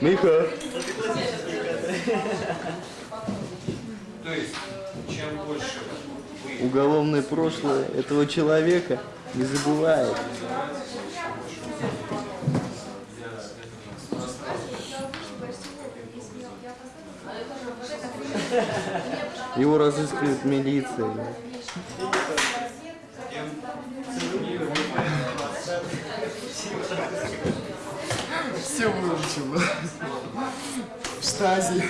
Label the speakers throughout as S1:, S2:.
S1: Миха.
S2: То есть, чем больше
S1: Уголовное прошлое этого человека не забывает. Его разыскивает милиция.
S3: Все выучил. В штазе.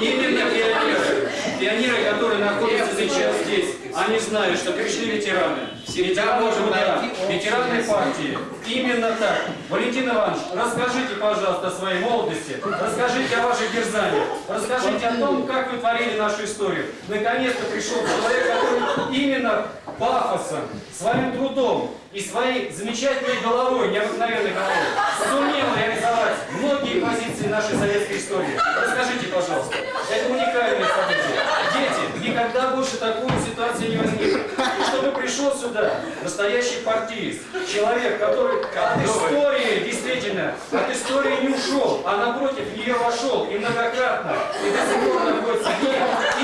S4: Именно пионеры, пионеры, которые находятся сейчас здесь, они знают, что пришли ветераны. Ветераны труда, ветераны партии. Именно так. Валентин Иванович, расскажите, пожалуйста, о своей молодости, расскажите о ваших дерзаниях, расскажите о том, как вы творили нашу историю. Наконец-то пришел человек, который именно пафосом, своим трудом и своей замечательной головой, необыкновенной головой, сумел реализовать многие позиции нашей советской истории. Расскажите, пожалуйста, это уникальное событие. Дети, никогда больше такой ситуации не возникнет. И чтобы пришел сюда настоящий партиист, человек, который от истории, действительно, от истории не ушел, а напротив нее вошел и многократно, и до сих пор находится в ней.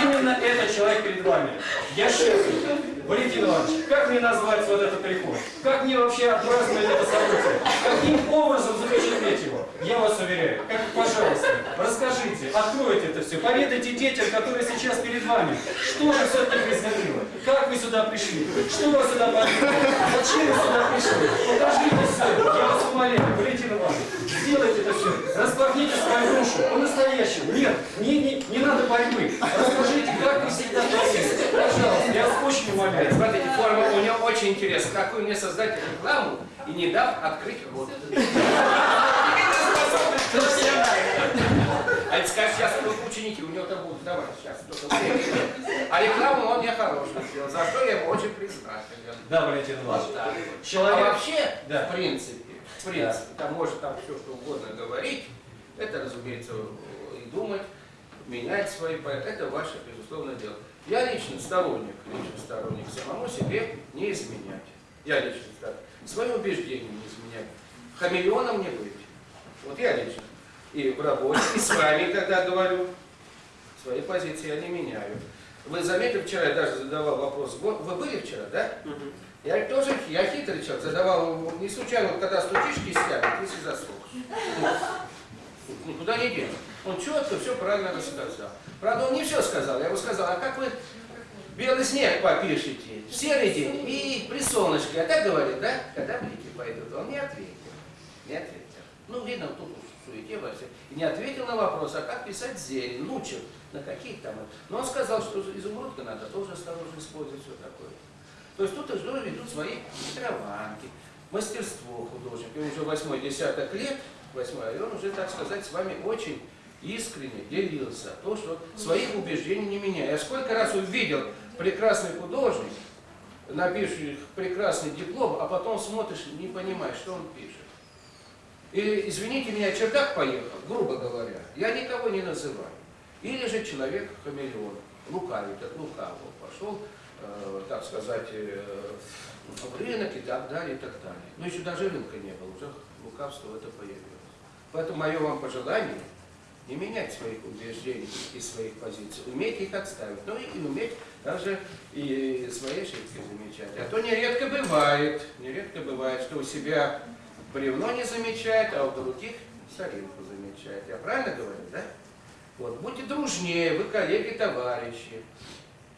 S4: Именно этот человек перед вами. Я счастлив. Валентин Иванович, как мне назвать вот этот приход? Как мне вообще отпраздновать это событие? Каким образом запечатлеть его? Я вас уверяю, как, пожалуйста, расскажите, откройте это все, поведайте детям, которые сейчас перед вами, что же все-таки происходило, как вы сюда пришли, что вас сюда подвигло, зачем вы сюда пришли, покажите все, я вас умоляю, Валентин Иванович, сделайте это все, распахните свою душу, по-настоящему, нет, не, не, не надо борьбы, расскажите, как вы всегда творили, пожалуйста, я вас очень умоляю.
S5: Смотрите, форма у него очень интересная. Какую мне создать рекламу и не дав открыть рот. А это скажет, сейчас ученики, у него там будут давать сейчас. А рекламу он мне хорошую сделал, за что я ему очень признателен.
S4: Да, Валентин Иванович. Человек-
S5: А вообще,
S4: Да.
S5: в принципе, в принципе, там может там все что угодно говорить, это, разумеется, и думать, менять свои проекты, это ваше, безусловно, дело. Я лично сторонник, лично сторонник самому себе не изменять. Я лично так. Свои убеждения не изменять. Хамелеоном не быть. Вот я лично. И в работе, и с вами, когда говорю, свои позиции я не меняю. Вы заметили, вчера я даже задавал вопрос, вы были вчера, да? Я тоже, я хитрый человек, задавал, не случайно, вот когда стучишь, кистями, ты если заслушаешь. Никуда не денешь. Он четко все правильно рассказал. Правда, он не все сказал. Я ему сказал, а как вы белый снег попишете, в серый день и при солнышке, а так говорит, да? Когда блики пойдут? Он не ответил. Не ответил. Ну, видно, тут в суете во. И не ответил на вопрос, а как писать зелень, лучше, на каких там. Но он сказал, что изумрудка надо тоже осторожно использовать, все такое. То есть тут уже ведут свои хитрованки, мастерство художника. И уже восьмой десяток лет, восьмой, и он уже, так сказать, с вами очень искренне делился. То, что своих убеждений не меняя. Я сколько раз увидел прекрасный художник, напишешь прекрасный диплом, а потом смотришь, не понимаешь, что он пишет. Или, извините меня, чердак поехал, грубо говоря, я никого не называю. Или же человек хамелеон, лукавит, от лукавого пошел, э, так сказать, э, в рынок и так далее, и так далее. Но еще даже рынка не было, уже лукавство это появилось. Поэтому мое вам пожелание не менять своих убеждений и своих позиций, уметь их отставить, ну и, и уметь даже и свои ошибки замечать. А то нередко бывает, нередко бывает, что у себя бревно не замечает, а у других соринку замечает. Я правильно говорю, да? Вот, будьте дружнее, вы коллеги, товарищи.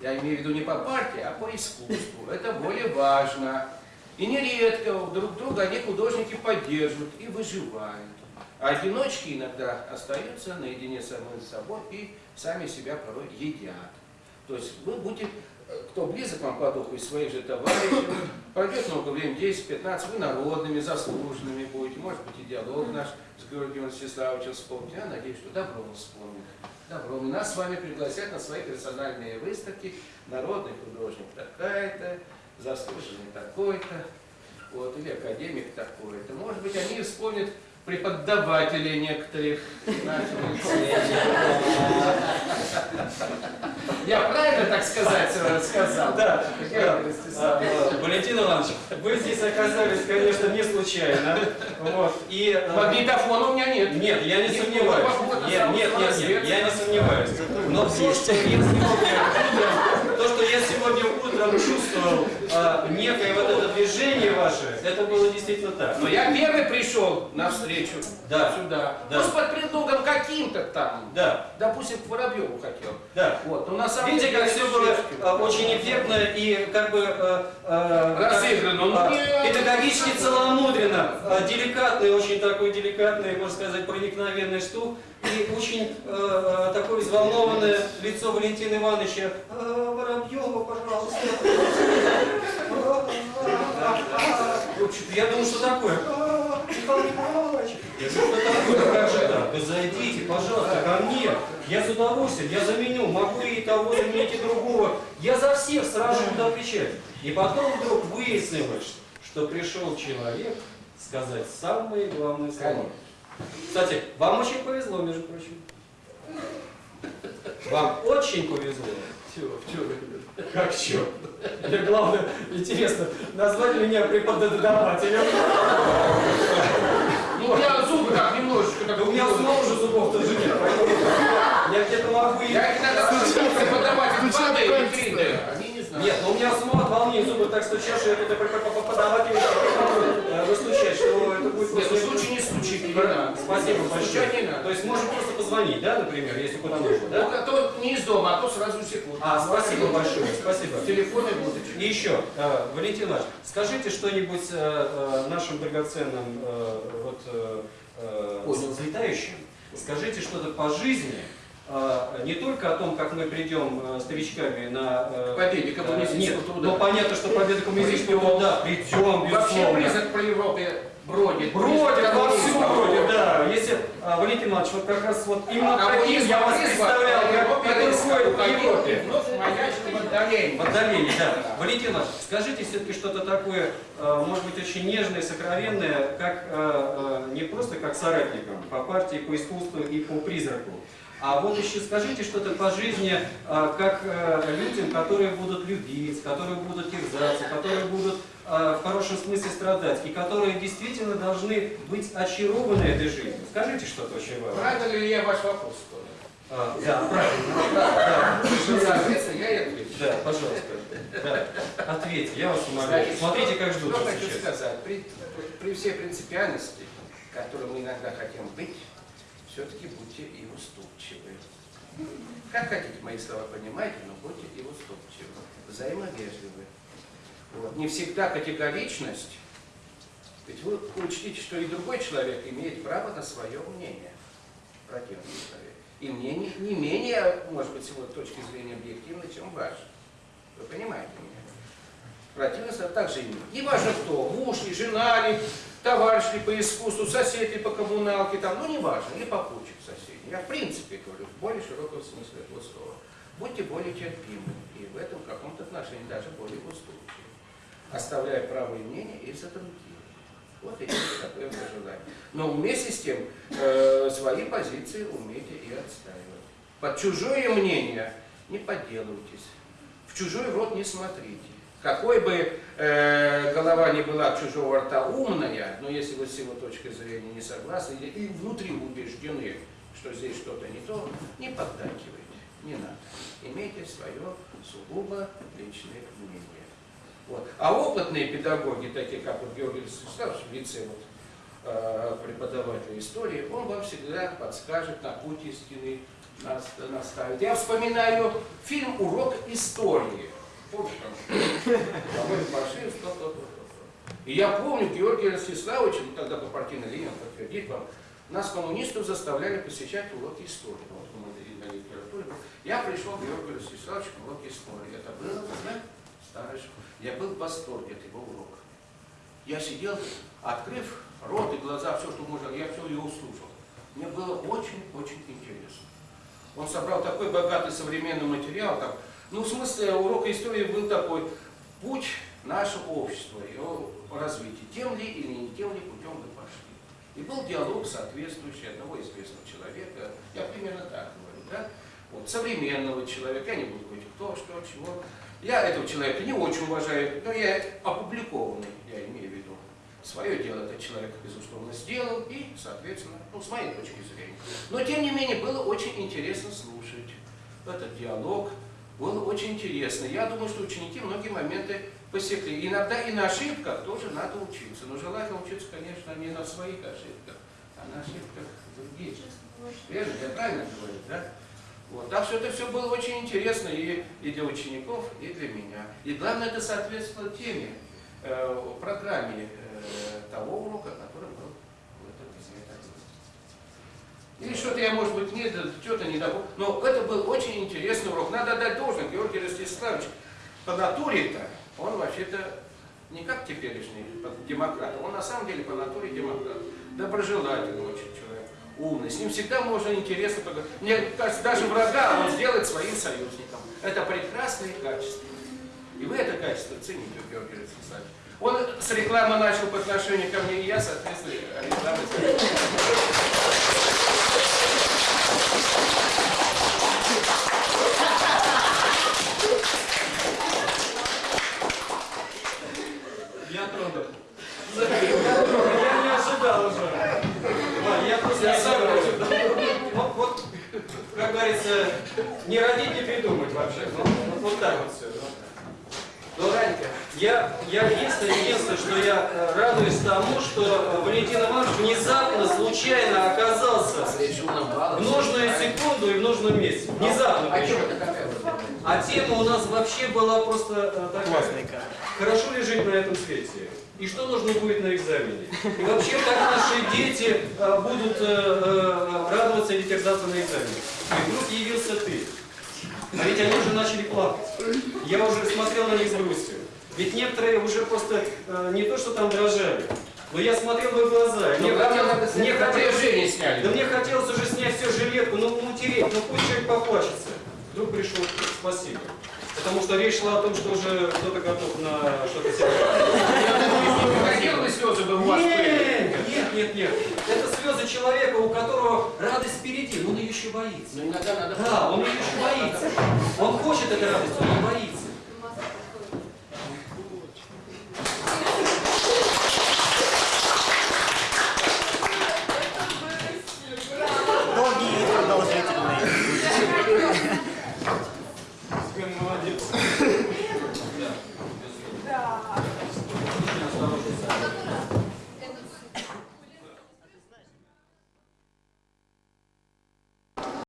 S5: Я имею в виду не по партии, а по искусству. Это более важно. И нередко друг друга они художники поддерживают и выживают. А одиночки иногда остаются наедине с самим собой и сами себя порой едят. То есть вы будете, кто близок вам по духу из своих же товарищей, пройдет много времени, 10-15, вы народными, заслуженными будете, может быть, и диалог наш с Георгием Ростиславовичем вспомните. Я надеюсь, что добро он вспомнит. Добро. Нас с вами пригласят на свои персональные выставки. Народный художник такая-то, заслуженный такой-то, вот, или академик такой-то. Может быть, они вспомнят преподавателей некоторых нашего лицея. Я правильно, так сказать, сказал?
S4: Да? А, Валентин Иванович, вы здесь оказались, конечно, не случайно. Вот. И, э,
S5: Магнитофона у меня нет.
S4: Нет, я не сомневаюсь. Нет, нет, нет, я не сомневаюсь. Но то, что я сегодня утром, то, что я сегодня утром а, некое вот это движение ваше, это было действительно так.
S5: Но я первый пришел навстречу
S4: Да.
S5: сюда.
S4: Да.
S5: С под предлогом каким-то там.
S4: Да,
S5: Допустим, к Воробьеву хотел.
S4: да.
S5: Вот. Но на самом
S4: Видите,
S5: деле
S4: как все было а, очень эффектно и как бы э, э,
S5: Разыграно.
S4: как,
S5: Ну,
S4: а, педагогически целомудренно, а, деликатный, очень такой деликатный, можно сказать, проникновенный штук и очень э, э, такое взволнованное лицо Валентина Ивановича. «А, Воробьева, пожалуйста. Общем, Я думаю, что такое? «А, Михаил Николаевич». Я говорю, что такое? Как же так? Да зайдите, пожалуйста, ко мне. Я с удовольствием, я заменю, могу и того заменить, и другого. Я за всех сразу буду отвечать. И потом вдруг выяснилось, что пришел человек сказать самые главные слова. Кстати, вам очень повезло, между прочим. Вам очень повезло.
S5: Чего, чего вы?
S4: Как черт? Мне главное, интересно, назвать меня преподавателем.
S5: Ну, у меня зубы так немножечко так.
S4: Да у меня снова уже зубов тоже нет, я где-то могу и...
S5: Я иногда преподаватель 2D и
S3: пальцы.
S5: 3D. Они не знают.
S4: Нет, ну у меня от волнения зубы так стучат, что я тут преподаватель выстучать, что это будет
S5: Нет, ну случай не стучит, не надо.
S4: Спасибо
S5: Стучать не
S4: большое.
S5: надо.
S4: То есть можем просто позвонить, да, например, если куда нужно,
S5: Ну,
S4: да?
S5: а то не из дома, а то сразу секунду.
S4: А, спасибо большое, спасибо.
S5: Телефоны будут.
S4: И еще, э, Валентин Иванович, скажите что-нибудь э, э, нашим драгоценным э, вот, э, э,
S5: Понял.
S4: злетающим. Скажите что-то по жизни, э, не только о том, как мы придем э, старичками на... э,
S5: Победе
S4: э,
S5: коммунистического
S4: Нет,
S5: труда.
S4: ну понятно, что победа коммунистического
S5: Придем.
S4: труда. Придем,
S5: Вообще
S4: безусловно.
S5: признак по Европе бродит.
S4: Бродит
S5: Признак
S4: во всю
S5: коммунизма
S4: бродит, да. Если, а, Валентин Иванович, вот как раз вот именно
S5: А
S4: таким я вас представлял, как который ходит по Европе.
S5: В отдалении.
S4: В отдалении, да. Валентин Иванович, скажите все-таки что-то такое, э, может быть, очень нежное, сокровенное, как не просто как соратникам по партии, по искусству и по призраку, а вот еще скажите что-то по жизни, э, как э, людям, которые будут любить, которые будут терзаться, которые будут э, в хорошем смысле страдать, и которые действительно должны быть очарованы этой жизнью. Скажите что-то очень важное.
S5: Правильно ли я ваш вопрос?
S4: А, да, правильно. Да,
S5: Ну, Соответственно, я и отвечу.
S4: да, пожалуйста. Да. Ответьте, я вас умоляю. Смотрите, как ждут
S5: Что хочу
S4: сейчас.
S5: сказать. При, при всей принципиальности, которой мы иногда хотим быть, все-таки будьте и уступчивы. Как хотите мои слова понимаете, но будьте и уступчивы, взаимовежливы. Вот. Не всегда категоричность, ведь вы учтите, что и другой человек имеет право на свое мнение, противный человек. И мнение не менее, может быть, с его точки зрения объективно, чем ваше. Вы понимаете меня? Противность также имеет. Не важно кто, муж ли, жена ли, товарищ ли по искусству, сосед ли по коммуналке, там, ну не важно, или попутчик соседей. Я в принципе говорю, в более широком смысле этого слова. Будьте более терпимы и в этом каком-то отношении даже более уступчивы, оставляя право и мнение и за. Вот и есть такое пожелание. Но вместе с тем э, свои позиции умейте и отстаивать. Под чужое мнение не подделывайтесь. В чужой рот не смотрите. Какой бы э, голова ни была чужого рта умная, но если вы с его точки зрения не согласны или и внутри убеждены, что здесь что-то не то, не поддакивайте, не надо. Имейте свое сугубо личное мнение. Вот. А опытные педагоги, такие как вот Георгий Вячеславович, в лице вот, э, преподавателя истории, он вам всегда подскажет, на путь истины нас- наставит. Я вспоминаю фильм «Урок истории». Помните, там, по-моему, Пашин, то, то. И я помню, Георгий Ростиславович, ну, тогда по партийной линии, он подтвердит вам, нас, коммунистов, заставляли посещать уроки истории. Вот мы на литературе. Я пришел к Георгию Ростиславовичу на уроки истории. Это было, знаете, старый школ. Я был в восторге от его урока. Я сидел, открыв рот и глаза, все, что можно, я все его слушал. Мне было очень-очень интересно. Он собрал такой богатый современный материал. Там, ну, в смысле, урок истории был такой. Путь нашего общества, его развития. Тем ли или не тем ли путем мы пошли. И был диалог соответствующий одного известного человека. Я примерно так говорю, да? Вот, современного человека, я не буду говорить кто, что, чего. Я этого человека не очень уважаю, но я опубликованный, я имею в виду. Свое дело этот человек, безусловно, сделал, и, соответственно, ну, с моей точки зрения. Но, тем не менее, было очень интересно слушать этот диалог, было очень интересно. Я думаю, что ученики многие моменты посекли. Иногда и на ошибках тоже надо учиться. Но желательно учиться, конечно, не на своих ошибках, а на ошибках других. Верно? Я правильно говорю, да? Вот. Так что это все было очень интересно и, и для учеников, и для меня. И главное, это соответствовало теме, э, программе э, того урока, который был. Или что-то я, может быть, не, что-то не добыл. Но это был очень интересный урок. Надо дать должное, Георгий Ростиславович, по натуре-то, он вообще-то не как теперешний демократ, он на самом деле по натуре демократ. Доброжелательный очень человек, умный. С ним всегда можно интересно поговорить. Мне кажется, даже врага он сделает своим союзником. Это прекрасные качества. И вы это качество цените, Георгий Ростиславович. Он с рекламы начал по отношению ко мне, и я, соответственно, рекламой
S4: Я тронут. Я не ожидал уже. Вань, я просто не
S5: сам
S4: ожидал. Вот, вот, как говорится, не родить, не придумать вообще. Ну, вот, так вот все. Я, единственное, единственное, что я э, радуюсь тому, что э, Валентин Иванович внезапно, случайно оказался в нужную секунду и в нужном месте. Внезапно
S5: А
S4: причем. А тема у нас вообще была просто э, такая. Хорошо ли жить на этом свете? И что нужно будет на экзамене? И вообще, как наши дети будут радоваться или терзаться на экзамене? И вдруг явился ты. А ведь они уже начали плакать. Я уже смотрел на них с грустью. Ведь некоторые уже просто э, не то, что там дрожали, но я смотрел в их глаза. и
S5: Ну,
S4: Мне, хотелось- мне хотелось-
S5: напряжение сняли.
S4: да мне хотелось уже снять все жилетку, ну, ну тереть, ну пусть человек поплачется. Вдруг пришел спасибо. Потому что речь шла о том, что уже кто-то готов на что-то серьезное.
S5: Хотел бы слезы бы у вас были?
S4: Нет, нет, нет. Это слезы человека, у которого радость впереди, но он ее еще боится.
S5: Но надо...
S4: Да, он ее еще боится. Он хочет этой радости, но он боится.